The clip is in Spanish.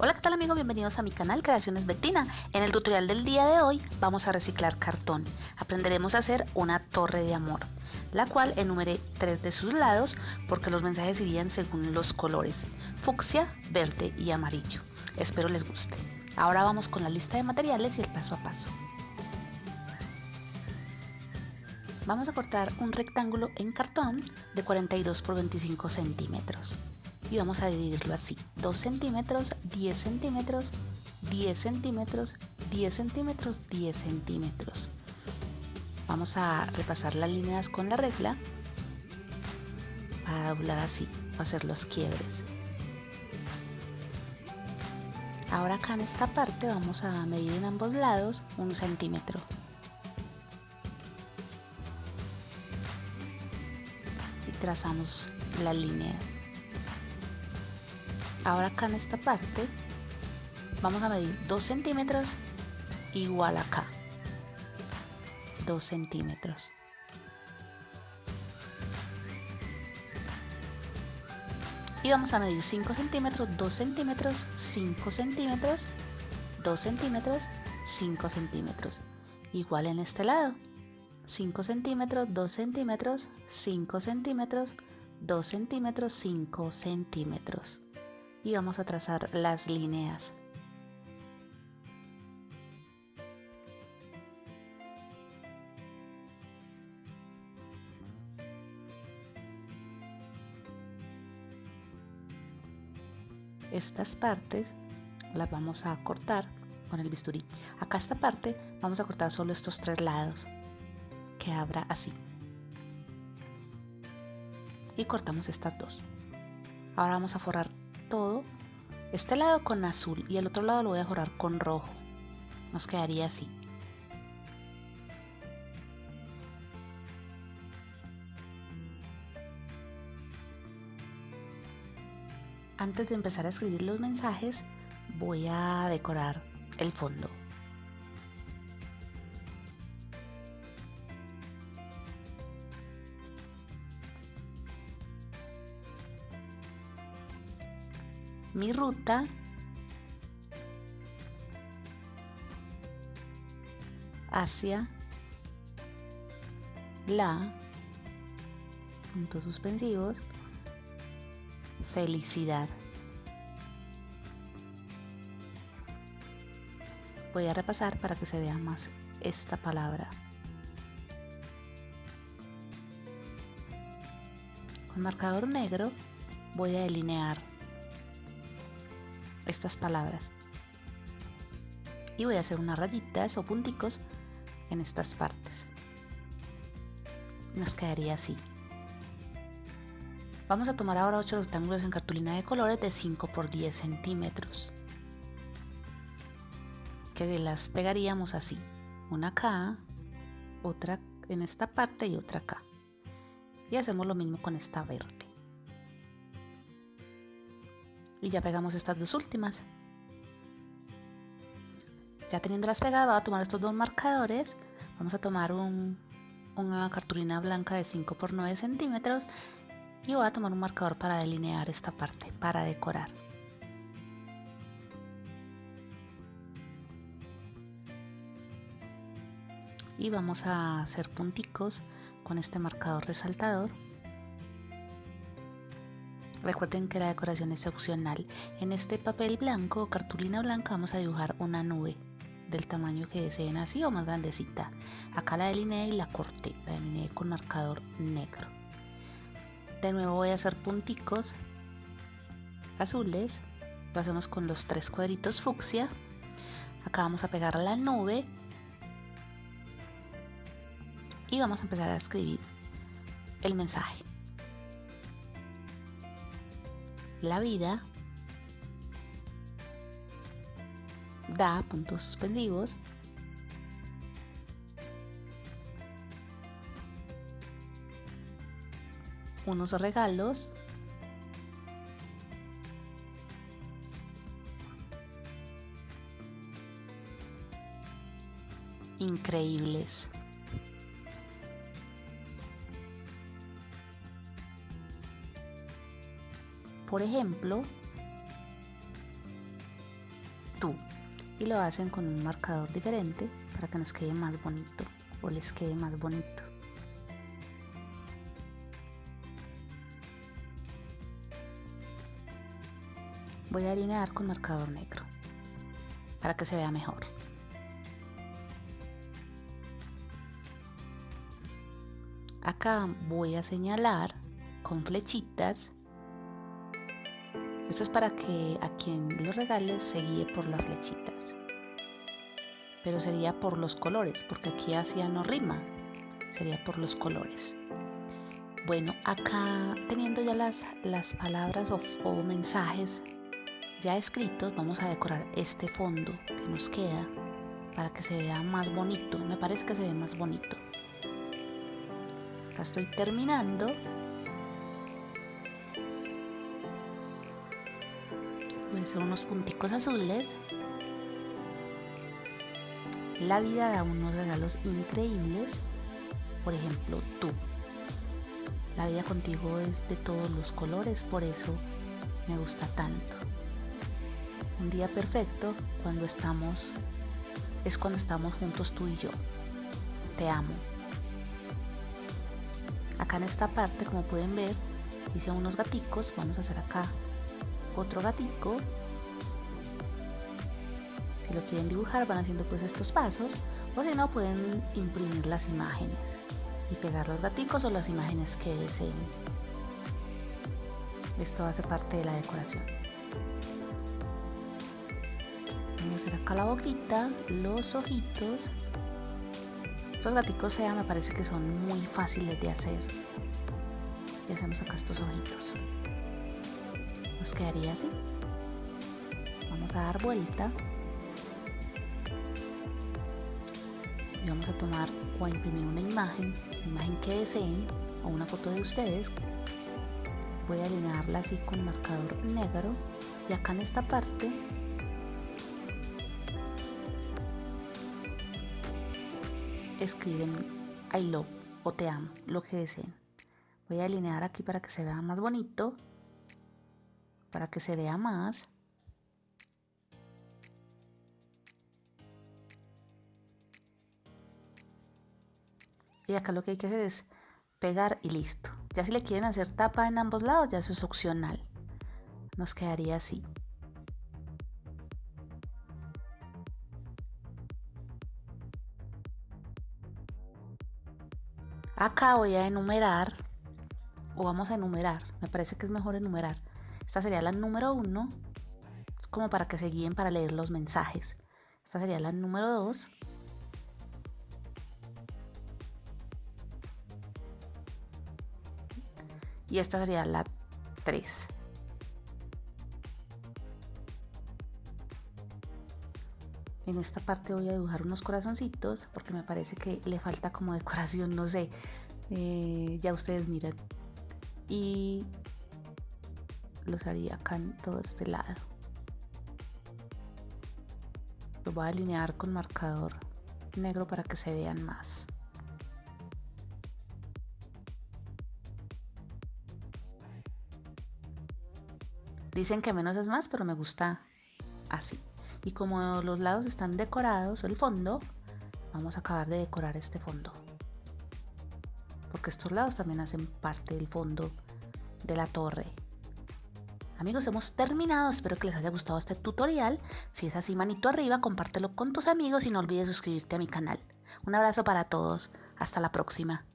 Hola, ¿qué tal amigos? Bienvenidos a mi canal Creaciones Bettina. En el tutorial del día de hoy vamos a reciclar cartón. Aprenderemos a hacer una torre de amor, la cual enumeré tres de sus lados porque los mensajes irían según los colores, fucsia, verde y amarillo. Espero les guste. Ahora vamos con la lista de materiales y el paso a paso. Vamos a cortar un rectángulo en cartón de 42 por 25 centímetros y vamos a dividirlo así. 2 centímetros 10 centímetros 10 centímetros 10 centímetros 10 centímetros. Vamos a repasar las líneas con la regla para doblar así o hacer los quiebres. Ahora acá en esta parte vamos a medir en ambos lados un centímetro. Y trazamos la línea ahora acá en esta parte vamos a medir 2 centímetros igual acá. 2 centímetros. Y vamos a medir 5 centímetros 2 centímetros 5 centímetros 2 centímetros 5 centímetros. Igual en este lado. 5 centímetros 2 centímetros 5 centímetros 2 centímetros 5 centímetros y vamos a trazar las líneas. Estas partes las vamos a cortar con el bisturí. Acá esta parte vamos a cortar solo estos tres lados que abra así. Y cortamos estas dos. Ahora vamos a forrar todo este lado con azul y el otro lado lo voy a forrar con rojo. Nos quedaría así. Antes de empezar a escribir los mensajes voy a decorar el fondo mi ruta. Hacia la puntos suspensivos felicidad. Voy a repasar para que se vea más esta palabra. Con marcador negro voy a delinear estas palabras. Y voy a hacer unas rayitas o punticos en estas partes. Nos quedaría así. Vamos a tomar ahora 8 rectángulos en cartulina de colores de 5 por 10 centímetros. Que las pegaríamos así. Una acá, otra en esta parte y otra acá. Y hacemos lo mismo con esta verde y ya pegamos estas dos últimas. Ya teniéndolas pegadas voy a tomar estos dos marcadores. Vamos a tomar una cartulina blanca de 5 por 9 centímetros y voy a tomar un marcador para delinear esta parte para decorar. Y vamos a hacer punticos con este marcador resaltador Recuerden que la decoración es opcional. En este papel blanco o cartulina blanca vamos a dibujar una nube del tamaño que deseen así o más grandecita. Acá la delineé y la corté, la delineé con marcador negro. De nuevo voy a hacer punticos azules. Lo hacemos con los tres cuadritos fucsia. Acá vamos a pegar la nube. Y vamos a empezar a escribir el mensaje. La vida da puntos suspensivos unos regalos increíbles. Por ejemplo, y lo hacen con un marcador diferente para que nos quede más bonito o les quede más bonito. Voy a alinear con marcador negro para que se vea mejor. Acá voy a señalar con flechitas. Esto es para que a quien lo regale se guíe por las flechitas. Pero sería por los colores, porque aquí hacia no rima. Sería por los colores. Bueno, acá teniendo ya las, las palabras o, o mensajes ya escritos, vamos a decorar este fondo que nos queda para que se vea más bonito. Me parece que se ve más bonito. Acá estoy terminando. Hacer unos punticos azules. La vida da unos regalos increíbles. Por ejemplo, tú. La vida contigo es de todos los colores, por eso me gusta tanto. Un día perfecto cuando estamos es cuando estamos juntos tú y yo. Te amo. Acá en esta parte, como pueden ver, hice unos gaticos. Vamos a hacer acá otro gatico. Si lo quieren dibujar van haciendo pues estos pasos o si no pueden imprimir las imágenes y pegar los gaticos o las imágenes que deseen. Esto hace parte de la decoración. Vamos a hacer acá la boquita, los ojitos. Estos gaticos sea me parece que son muy fáciles de hacer. Y hacemos acá estos ojitos. Nos quedaría así. Vamos a dar vuelta. Vamos a tomar o a imprimir una imagen, la imagen que deseen o una foto de ustedes. Voy a alinearla así con marcador negro y acá en esta parte escriben I love o te amo, lo que deseen. Voy a alinear aquí para que se vea más bonito, para que se vea más. Y acá lo que hay que hacer es pegar y listo. Ya si le quieren hacer tapa en ambos lados, ya eso es opcional. Nos quedaría así. Acá voy a enumerar, o vamos a enumerar, me parece que es mejor enumerar. Esta sería la número uno, es como para que se guíen para leer los mensajes. Esta sería la número dos. Y esta sería la tres. En esta parte voy a dibujar unos corazoncitos porque me parece que le falta como decoración, no sé. Eh, ya ustedes miran. Y los haría acá en todo este lado. Lo voy a alinear con marcador negro para que se vean más. Dicen que menos es más, pero me gusta así y como los lados están decorados, el fondo, vamos a acabar de decorar este fondo. Porque estos lados también hacen parte del fondo de la torre. Amigos, hemos terminado. Espero que les haya gustado este tutorial. Si es así, manito arriba, compártelo con tus amigos y no olvides suscribirte a mi canal. Un abrazo para todos. Hasta la próxima.